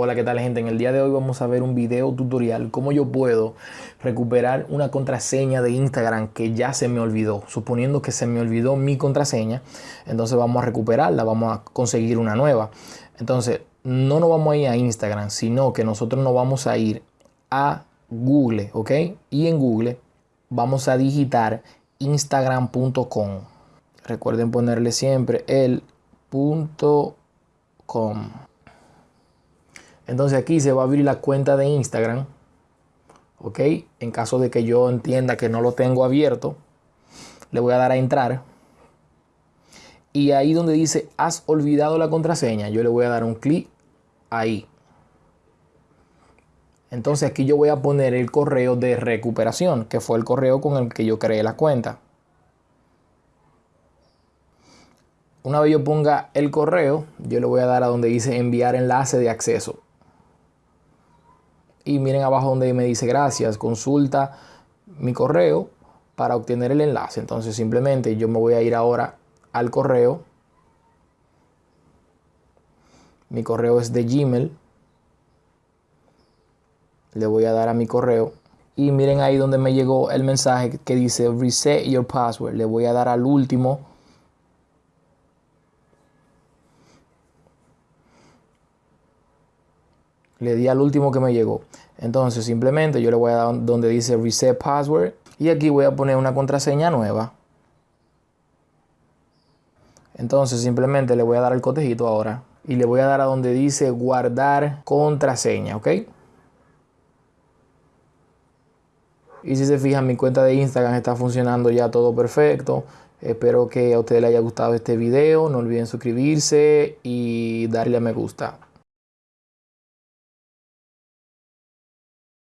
Hola, ¿qué tal gente? En el día de hoy vamos a ver un video tutorial cómo yo puedo recuperar una contraseña de Instagram que ya se me olvidó. Suponiendo que se me olvidó mi contraseña, entonces vamos a recuperarla, vamos a conseguir una nueva. Entonces, no nos vamos a ir a Instagram, sino que nosotros nos vamos a ir a Google, ¿ok? Y en Google vamos a digitar instagram.com. Recuerden ponerle siempre el punto com. Entonces aquí se va a abrir la cuenta de Instagram. ¿Ok? En caso de que yo entienda que no lo tengo abierto, le voy a dar a entrar. Y ahí donde dice has olvidado la contraseña, yo le voy a dar un clic ahí. Entonces aquí yo voy a poner el correo de recuperación, que fue el correo con el que yo creé la cuenta. Una vez yo ponga el correo, yo le voy a dar a donde dice enviar enlace de acceso y miren abajo donde me dice gracias, consulta mi correo para obtener el enlace. Entonces simplemente yo me voy a ir ahora al correo. Mi correo es de Gmail. Le voy a dar a mi correo. Y miren ahí donde me llegó el mensaje que dice reset your password. Le voy a dar al último le di al último que me llegó. Entonces simplemente yo le voy a dar donde dice reset password y aquí voy a poner una contraseña nueva. Entonces simplemente le voy a dar el cotejito ahora y le voy a dar a donde dice guardar contraseña, ¿ok? Y si se fijan mi cuenta de Instagram está funcionando ya todo perfecto. Espero que a ustedes les haya gustado este video. No olviden suscribirse y darle a me gusta.